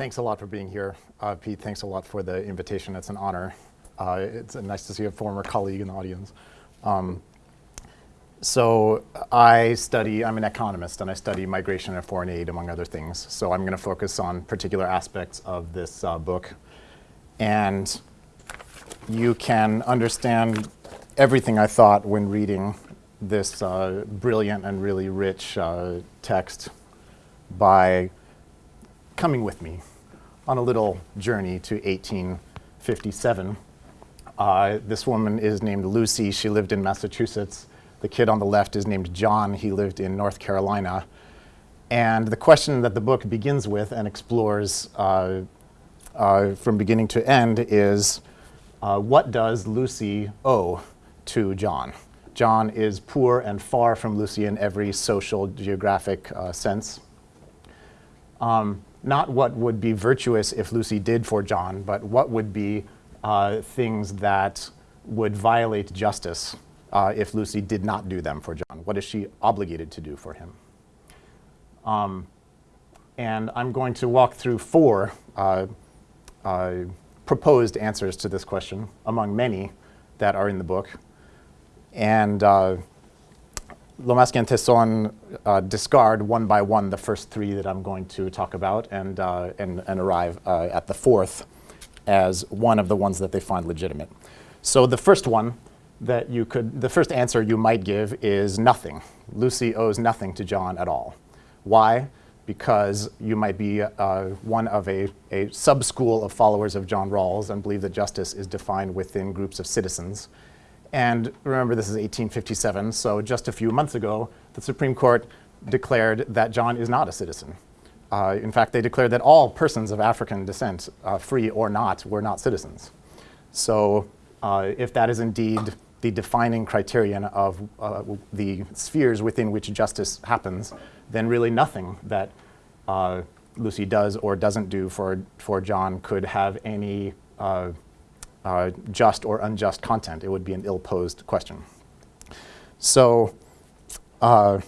Thanks a lot for being here. Uh, Pete, thanks a lot for the invitation. It's an honor. Uh, it's nice to see a former colleague in the audience. Um, so I study, I'm an economist, and I study migration and foreign aid, among other things. So I'm going to focus on particular aspects of this uh, book. And you can understand everything I thought when reading this uh, brilliant and really rich uh, text by coming with me on a little journey to 1857. Uh, this woman is named Lucy. She lived in Massachusetts. The kid on the left is named John. He lived in North Carolina. And the question that the book begins with and explores uh, uh, from beginning to end is, uh, what does Lucy owe to John? John is poor and far from Lucy in every social, geographic uh, sense. Um, not what would be virtuous if Lucy did for John, but what would be uh, things that would violate justice uh, if Lucy did not do them for John. What is she obligated to do for him? Um, and I'm going to walk through four uh, uh proposed answers to this question, among many that are in the book. And Lomasky and Tesón uh, discard one by one the first three that I'm going to talk about and, uh, and, and, arrive uh, at the fourth as one of the ones that they find legitimate. So the first one that you could, the first answer you might give is nothing. Lucy owes nothing to John at all. Why? Because you might be uh, one of a, a sub-school of followers of John Rawls and believe that justice is defined within groups of citizens and remember, this is 1857, so just a few months ago, the Supreme Court declared that John is not a citizen. Uh, in fact, they declared that all persons of African descent, uh, free or not, were not citizens. So uh, if that is indeed the defining criterion of uh, the spheres within which justice happens, then really nothing that uh, Lucy does or doesn't do for, for John could have any uh, just or unjust content. It would be an ill-posed question. So uh,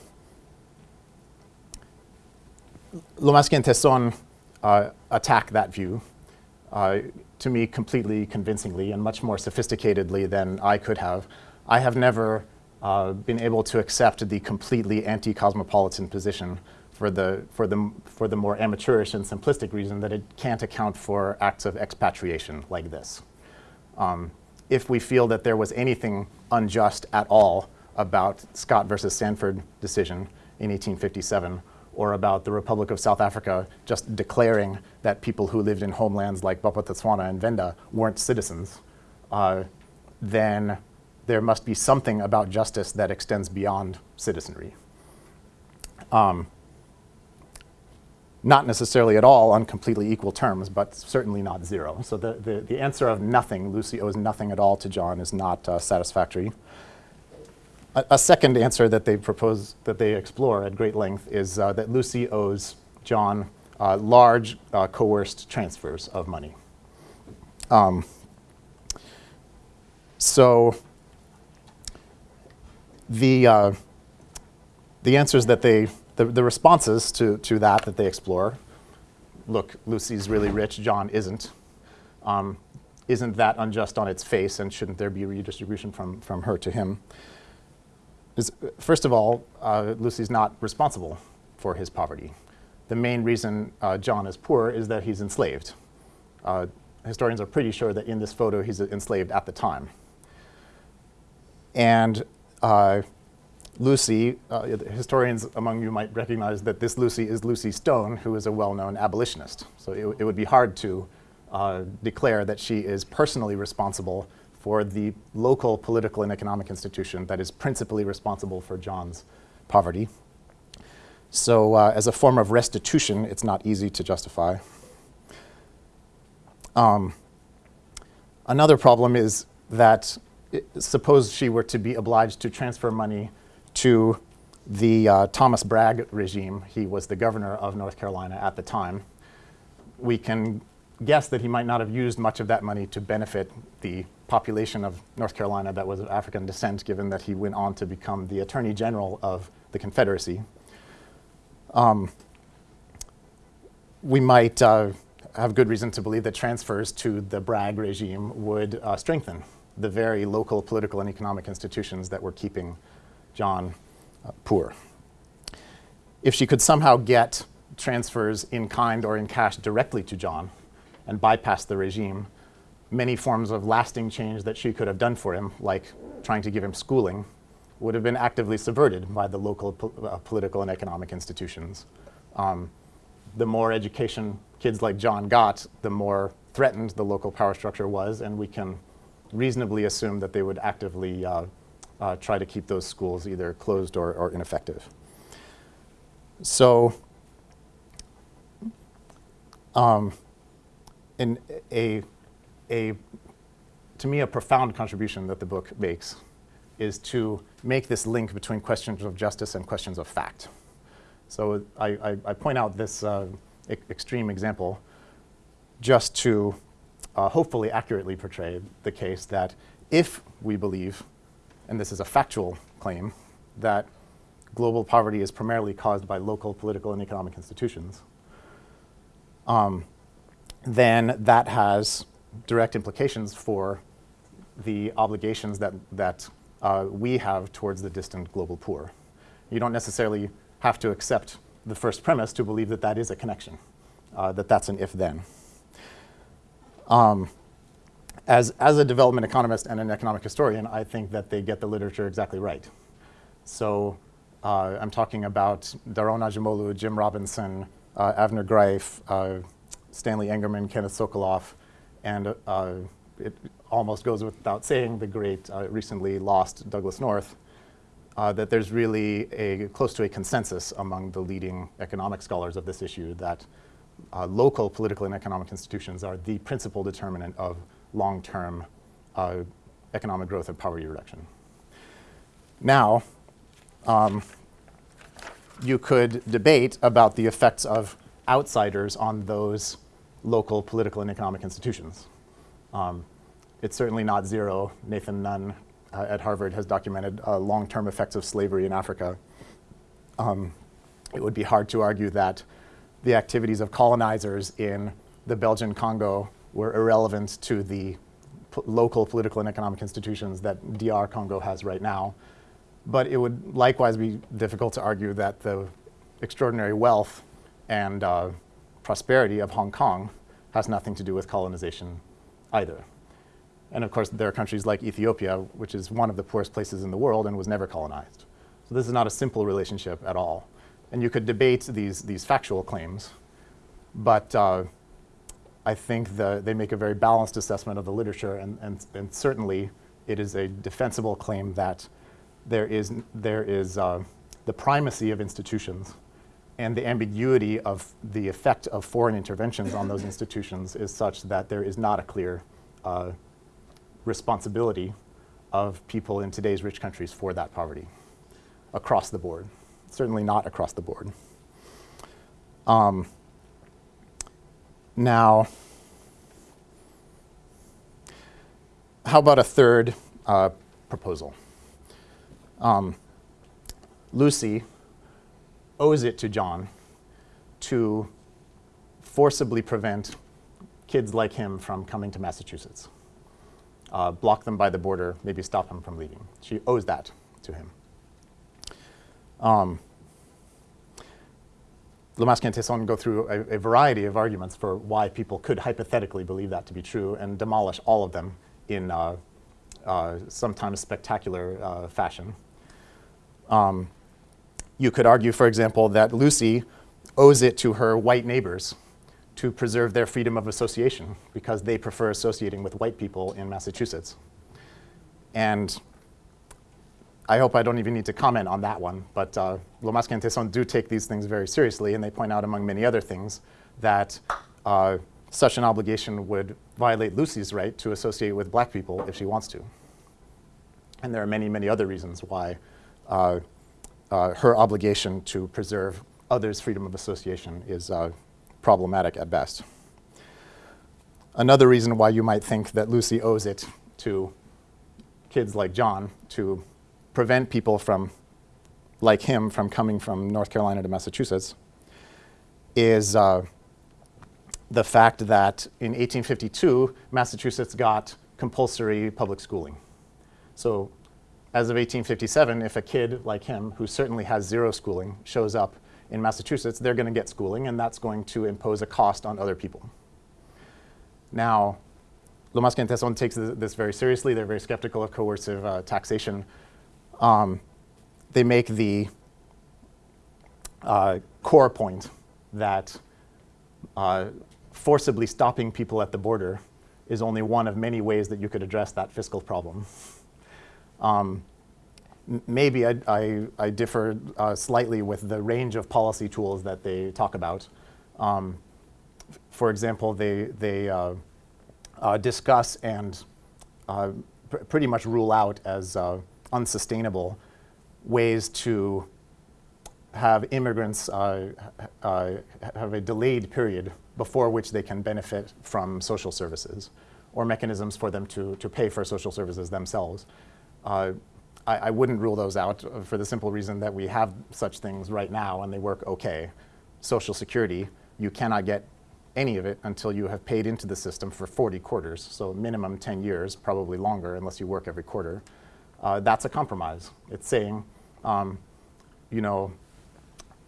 Lomasky and Tesón uh, attack that view, uh, to me completely convincingly and much more sophisticatedly than I could have. I have never uh, been able to accept the completely anti-cosmopolitan position for the, for, the, for the more amateurish and simplistic reason that it can't account for acts of expatriation like this um, if we feel that there was anything unjust at all about Scott versus Sandford decision in 1857 or about the Republic of South Africa just declaring that people who lived in homelands like Bophuthatswana and Venda weren't citizens, uh, then there must be something about justice that extends beyond citizenry. Um, not necessarily at all on completely equal terms, but certainly not zero. So the, the, the answer of nothing, Lucy owes nothing at all to John, is not uh, satisfactory. A, a, second answer that they propose, that they explore at great length is uh, that Lucy owes John uh, large uh, coerced transfers of money. Um, so the, uh, the answers that they the, the responses to, to that that they explore, look, Lucy's really rich, John isn't. Um, isn't that unjust on its face and shouldn't there be redistribution from, from her to him? Is, first of all, uh, Lucy's not responsible for his poverty. The main reason uh, John is poor is that he's enslaved. Uh, historians are pretty sure that in this photo he's enslaved at the time. And uh, Lucy, uh, historians among you might recognize that this Lucy is Lucy Stone, who is a well-known abolitionist. So it, it, would be hard to uh, declare that she is personally responsible for the local political and economic institution that is principally responsible for John's poverty. So uh, as a form of restitution, it's not easy to justify. Um, another problem is that it, suppose she were to be obliged to transfer money to the uh, Thomas Bragg regime. He was the governor of North Carolina at the time. We can guess that he might not have used much of that money to benefit the population of North Carolina that was of African descent, given that he went on to become the Attorney General of the Confederacy. Um, we might uh, have good reason to believe that transfers to the Bragg regime would uh, strengthen the very local political and economic institutions that were keeping John uh, poor. If she could somehow get transfers in kind or in cash directly to John and bypass the regime, many forms of lasting change that she could have done for him, like trying to give him schooling, would have been actively subverted by the local po uh, political and economic institutions. Um, the more education kids like John got, the more threatened the local power structure was, and we can reasonably assume that they would actively uh, uh, try to keep those schools either closed or, or ineffective. So, um, in a, a, to me, a profound contribution that the book makes is to make this link between questions of justice and questions of fact. So I, I, I point out this uh, e extreme example just to uh, hopefully accurately portray the case that if we believe, and this is a factual claim, that global poverty is primarily caused by local political and economic institutions, um, then that has direct implications for the obligations that, that uh, we have towards the distant global poor. You don't necessarily have to accept the first premise to believe that that is a connection, uh, that that's an if-then. Um, as, as a development economist and an economic historian, I think that they get the literature exactly right. So uh, I'm talking about Daron Acemoglu, Jim Robinson, uh, Avner Greif, uh, Stanley Engerman, Kenneth Sokoloff, and uh, it almost goes without saying the great, uh, recently lost Douglass North, uh, that there's really a close to a consensus among the leading economic scholars of this issue that local political and economic institutions are the principal determinant of long-term uh, economic growth and poverty reduction. Now, um, you could debate about the effects of outsiders on those local political and economic institutions. Um, it's certainly not zero. Nathan Nunn uh, at Harvard has documented uh, long-term effects of slavery in Africa. Um, it would be hard to argue that the activities of colonizers in the Belgian Congo were irrelevant to the local political and economic institutions that DR Congo has right now. But it would likewise be difficult to argue that the extraordinary wealth and uh, prosperity of Hong Kong has nothing to do with colonization either. And of course, there are countries like Ethiopia, which is one of the poorest places in the world and was never colonized. So this is not a simple relationship at all. And you could debate these, these factual claims, but uh, I think the, they make a very balanced assessment of the literature, and, and, and certainly it is a defensible claim that there is, there is uh, the primacy of institutions and the ambiguity of the effect of foreign interventions on those institutions is such that there is not a clear uh, responsibility of people in today's rich countries for that poverty across the board certainly not across the board. Um, now, how about a third uh, proposal? Um, Lucy owes it to John to forcibly prevent kids like him from coming to Massachusetts. Uh, block them by the border, maybe stop them from leaving. She owes that to him. Um, Lomasky and Tesón go through a, a, variety of arguments for why people could hypothetically believe that to be true and demolish all of them in uh, uh, sometimes spectacular uh, fashion. Um, you could argue, for example, that Lucy owes it to her white neighbors to preserve their freedom of association because they prefer associating with white people in Massachusetts. And I hope I don't even need to comment on that one, but uh, Lomasky and Tesón do take these things very seriously, and they point out, among many other things, that uh, such an obligation would violate Lucy's right to associate with black people if she wants to. And there are many, many other reasons why uh, uh her obligation to preserve others' freedom of association is uh, problematic at best. Another reason why you might think that Lucy owes it to kids like John to prevent people from, like him, from coming from North Carolina to Massachusetts is uh, the fact that in 1852, Massachusetts got compulsory public schooling. So as of 1857, if a kid like him, who certainly has zero schooling, shows up in Massachusetts, they're going to get schooling, and that's going to impose a cost on other people. Now, and Tesón takes this very seriously. They're very skeptical of coercive uh, taxation. Um, they make the uh, core point that uh, forcibly stopping people at the border is only one of many ways that you could address that fiscal problem. Um, maybe I, I, I differ uh, slightly with the range of policy tools that they talk about. Um, for example, they, they uh, uh, discuss and uh, pr pretty much rule out as uh, unsustainable ways to have immigrants uh, uh, have a delayed period before which they can benefit from social services or mechanisms for them to, to pay for social services themselves. Uh, I, I, wouldn't rule those out for the simple reason that we have such things right now and they work okay. Social Security, you cannot get any of it until you have paid into the system for 40 quarters, so minimum 10 years, probably longer unless you work every quarter. Uh, that's a compromise. It's saying, um, you know,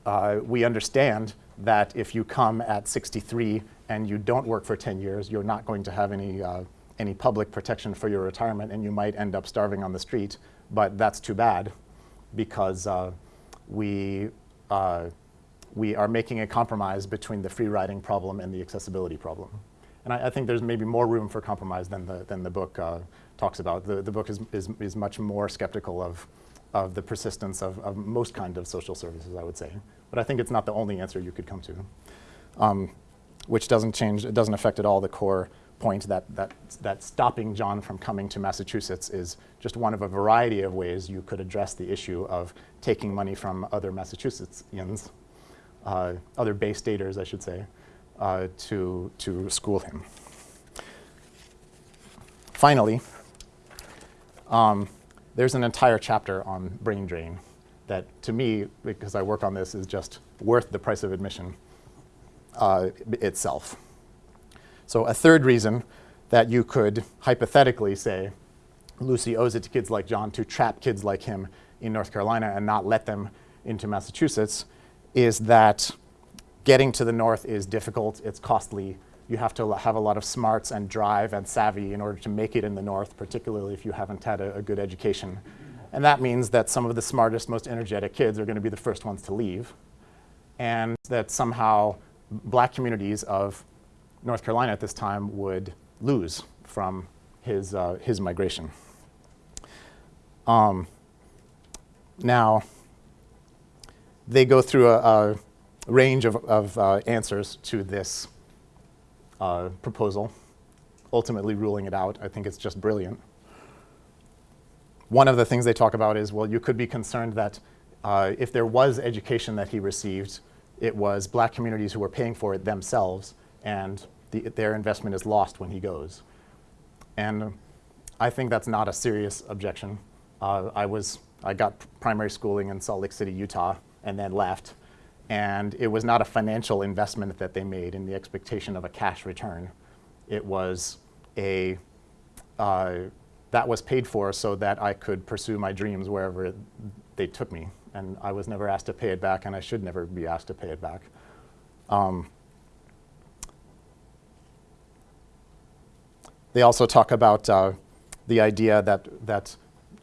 uh, we understand that if you come at 63 and you don't work for 10 years, you're not going to have any, uh, any public protection for your retirement and you might end up starving on the street, but that's too bad because uh, we, uh, we are making a compromise between the free riding problem and the accessibility problem. And I, I think there's maybe more room for compromise than the, than the book uh, talks about. The, the book is, is, is much more skeptical of of the persistence of, of, most kind of social services, I would say. But I think it's not the only answer you could come to, um, which doesn't change, it doesn't affect at all the core point that, that, that stopping John from coming to Massachusetts is just one of a variety of ways you could address the issue of taking money from other Massachusettsians, uh, other Bay Staters, I should say, uh, to, to school him. Finally, um, there's an entire chapter on brain drain that to me, because I work on this, is just worth the price of admission uh, itself. So a third reason that you could hypothetically say Lucy owes it to kids like John to trap kids like him in North Carolina and not let them into Massachusetts is that getting to the north is difficult, it's costly, you have to have a lot of smarts and drive and savvy in order to make it in the North, particularly if you haven't had a, a good education. And that means that some of the smartest, most energetic kids are going to be the first ones to leave. And that somehow black communities of North Carolina at this time would lose from his, uh, his migration. Um, now, they go through a, a range of, of uh, answers to this uh, proposal, ultimately ruling it out. I think it's just brilliant. One of the things they talk about is, well, you could be concerned that uh, if there was education that he received, it was black communities who were paying for it themselves, and the, their investment is lost when he goes. And I think that's not a serious objection. Uh, I, was, I got primary schooling in Salt Lake City, Utah, and then left. And it was not a financial investment that they made in the expectation of a cash return. It was a, uh, that was paid for so that I could pursue my dreams wherever they took me. And I was never asked to pay it back, and I should never be asked to pay it back. Um, they also talk about uh, the idea that, that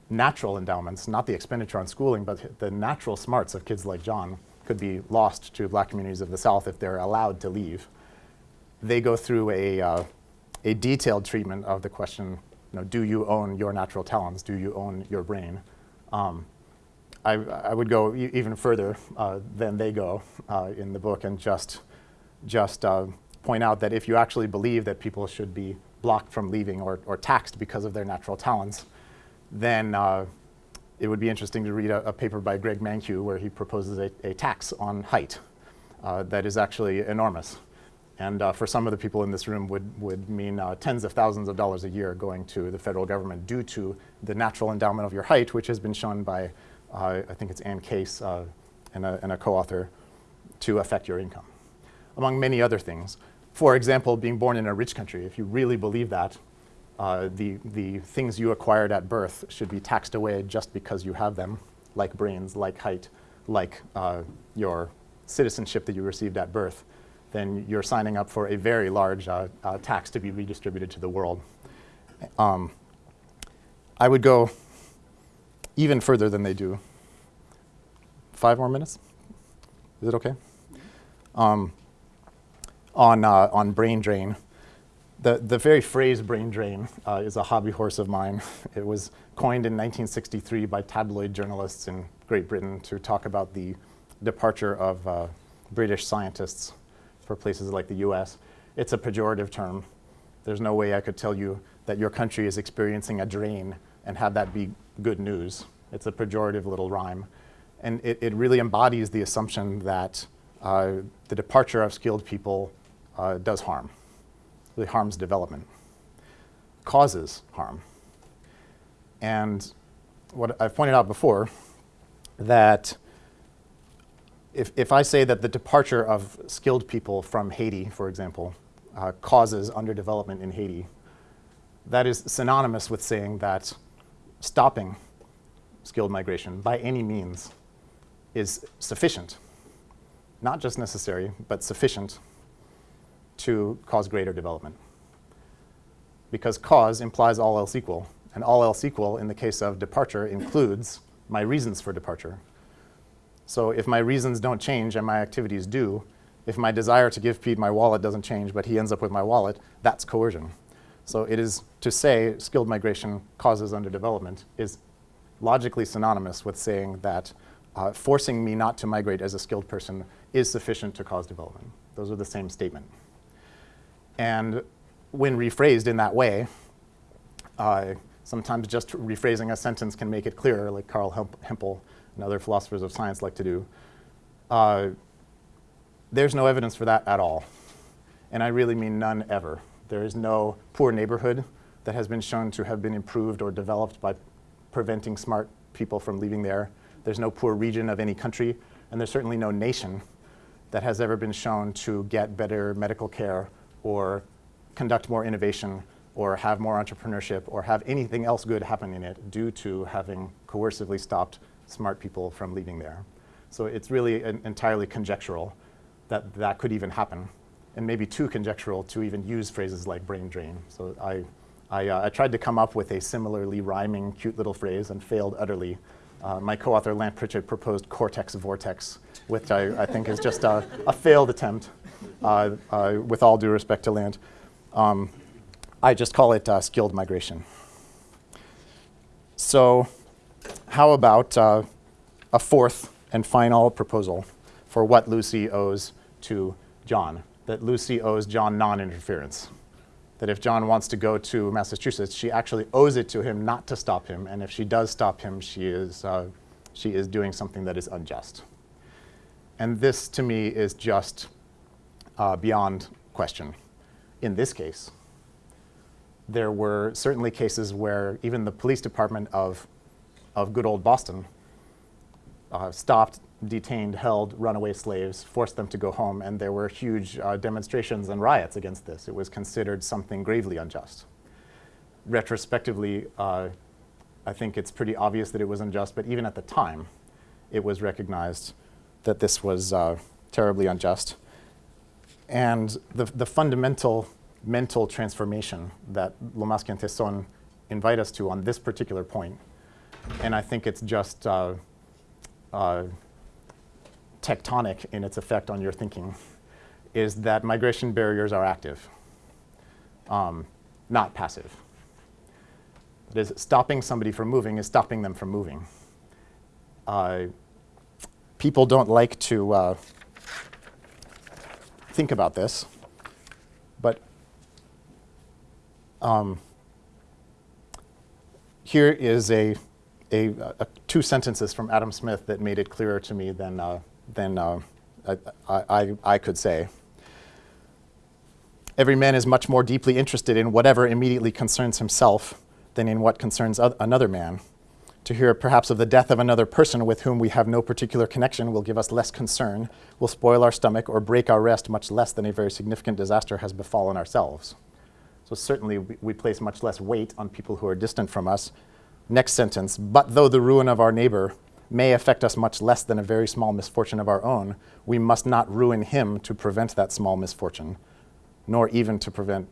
natural endowments, not the expenditure on schooling, but the natural smarts of kids like John, could be lost to black communities of the South if they're allowed to leave. They go through a, uh, a detailed treatment of the question, you know, do you own your natural talents? Do you own your brain? Um, I, I, would go e even further uh, than they go uh, in the book and just, just uh, point out that if you actually believe that people should be blocked from leaving or, or taxed because of their natural talents, then uh, it would be interesting to read a, a paper by Greg Mankiw where he proposes a, a tax on height uh, that is actually enormous. And uh, for some of the people in this room would, would mean uh, tens of thousands of dollars a year going to the federal government due to the natural endowment of your height, which has been shown by, uh, I think it's Anne Case uh, and a, and a co-author, to affect your income, among many other things. for example, being born in a rich country, if you really believe that, uh, the, the things you acquired at birth should be taxed away just because you have them, like brains, like height, like uh, your citizenship that you received at birth, then you're signing up for a very large uh, uh tax to be redistributed to the world. Um, I would go even further than they do. Five more minutes? Is it okay? Um, on, uh, on brain drain. The, the very phrase brain drain uh, is a hobby horse of mine. it was coined in 1963 by tabloid journalists in Great Britain to talk about the departure of uh, British scientists for places like the US. It's a pejorative term. There's no way I could tell you that your country is experiencing a drain and have that be good news. It's a pejorative little rhyme. And it, it really embodies the assumption that uh, the departure of skilled people uh, does harm. Harms development, causes harm. And what I've pointed out before, that if, if I say that the departure of skilled people from Haiti, for example, uh, causes underdevelopment in Haiti, that is synonymous with saying that stopping skilled migration by any means is sufficient, not just necessary, but sufficient to cause greater development. Because cause implies all else equal, and all else equal in the case of departure includes my reasons for departure. So if my reasons don't change and my activities do, if my desire to give Pete my wallet doesn't change, but he ends up with my wallet, that's coercion. So it is to say skilled migration causes underdevelopment is logically synonymous with saying that uh, forcing me not to migrate as a skilled person is sufficient to cause development. Those are the same statement. And when rephrased in that way, uh, sometimes just rephrasing a sentence can make it clearer, like Carl Hempel and other philosophers of science like to do. Uh, there's no evidence for that at all. And I really mean none ever. There is no poor neighborhood that has been shown to have been improved or developed by preventing smart people from leaving there. There's no poor region of any country, and there's certainly no nation that has ever been shown to get better medical care or conduct more innovation or have more entrepreneurship or have anything else good happen in it due to having coercively stopped smart people from leaving there. So it's really entirely conjectural that that could even happen and maybe too conjectural to even use phrases like brain drain. So I, I, uh, I, tried to come up with a similarly rhyming cute little phrase and failed utterly. Uh, my co-author Lant Pritchett proposed cortex vortex, which I, I think is just a, a failed attempt, uh, uh with all due respect to Lant. Um, I just call it uh, skilled migration. So how about uh, a fourth and final proposal for what Lucy owes to John? that Lucy owes John non-interference. That if John wants to go to Massachusetts, she actually owes it to him not to stop him, and if she does stop him, she is, uh, she is doing something that is unjust. And this, to me, is just uh, beyond question. In this case, there were certainly cases where even the police department of, of good old Boston uh, stopped detained, held runaway slaves, forced them to go home, and there were huge uh, demonstrations and riots against this. It was considered something gravely unjust. Retrospectively, uh, I think it's pretty obvious that it was unjust, but even at the time, it was recognized that this was uh, terribly unjust. And the, the fundamental mental transformation that Lomasky and Tesón invite us to on this particular point, and I think it's just uh, uh, tectonic in its effect on your thinking is that migration barriers are active, um, not passive. That is, stopping somebody from moving is stopping them from moving. Uh, people don't like to uh, think about this, but um, here is a, a, a, two sentences from Adam Smith that made it clearer to me than uh, than uh, I, I, I could say. Every man is much more deeply interested in whatever immediately concerns himself than in what concerns another man. To hear perhaps of the death of another person with whom we have no particular connection will give us less concern, will spoil our stomach, or break our rest much less than a very significant disaster has befallen ourselves. So certainly we, we place much less weight on people who are distant from us. Next sentence, but though the ruin of our neighbor may affect us much less than a very small misfortune of our own, we must not ruin him to prevent that small misfortune, nor even to prevent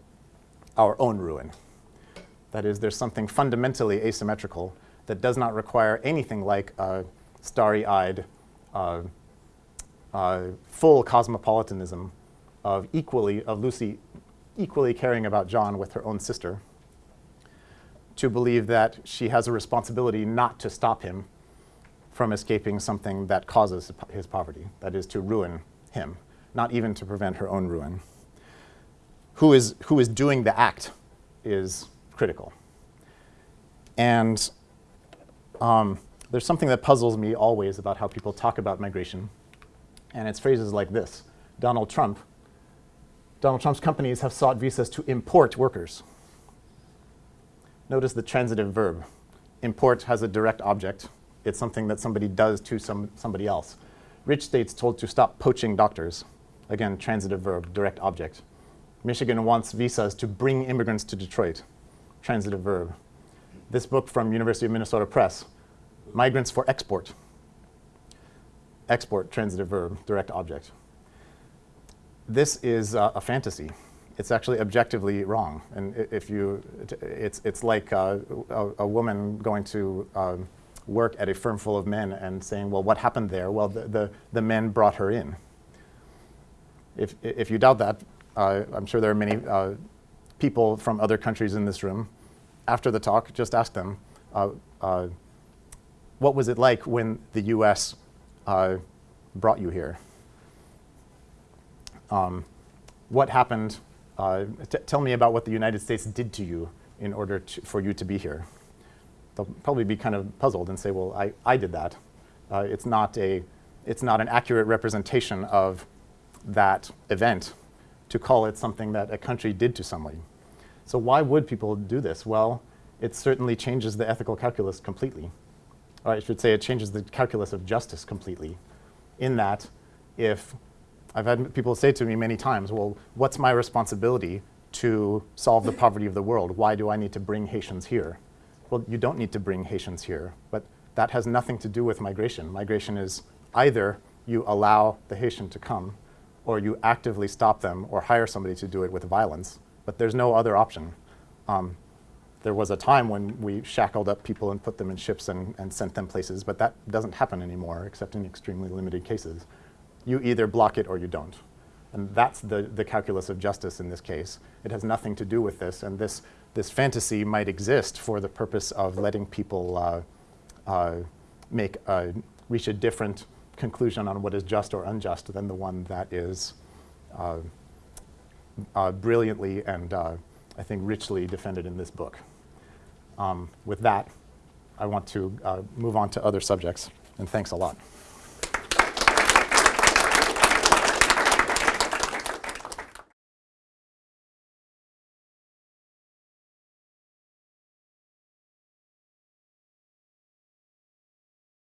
our own ruin. That is, there's something fundamentally asymmetrical that does not require anything like a starry-eyed, uh, uh, full cosmopolitanism of equally, of Lucy equally caring about John with her own sister, to believe that she has a responsibility not to stop him from escaping something that causes his poverty, that is to ruin him, not even to prevent her own ruin. Who is, who is doing the act is critical. And um, there's something that puzzles me always about how people talk about migration, and it's phrases like this. Donald Trump, Donald Trump's companies have sought visas to import workers. Notice the transitive verb. Import has a direct object, it's something that somebody does to some, somebody else. Rich states told to stop poaching doctors. Again, transitive verb, direct object. Michigan wants visas to bring immigrants to Detroit. Transitive verb. This book from University of Minnesota Press, Migrants for Export. Export, transitive verb, direct object. This is uh, a fantasy. It's actually objectively wrong. And if you, it's, it's like uh, a, a, woman going to um, work at a firm full of men and saying, well, what happened there? Well, the, the, the men brought her in. If, if you doubt that, uh, I'm sure there are many uh, people from other countries in this room. After the talk, just ask them, uh, uh what was it like when the US uh, brought you here? Um, what happened? Uh, tell me about what the United States did to you in order to, for you to be here they'll probably be kind of puzzled and say, well, I, I did that. Uh, it's, not a, it's not an accurate representation of that event to call it something that a country did to somebody. So why would people do this? Well, it certainly changes the ethical calculus completely. Or I should say it changes the calculus of justice completely in that if I've had people say to me many times, well, what's my responsibility to solve the poverty of the world? Why do I need to bring Haitians here? well, you don't need to bring Haitians here. But that has nothing to do with migration. Migration is either you allow the Haitian to come, or you actively stop them or hire somebody to do it with violence. But there's no other option. Um, there was a time when we shackled up people and put them in ships and, and sent them places, but that doesn't happen anymore, except in extremely limited cases. You either block it or you don't. And that's the, the calculus of justice in this case. It has nothing to do with this, and this this fantasy might exist for the purpose of letting people uh, uh, make a, reach a different conclusion on what is just or unjust than the one that is uh, uh brilliantly and uh, I think richly defended in this book. Um, with that, I want to uh, move on to other subjects, and thanks a lot.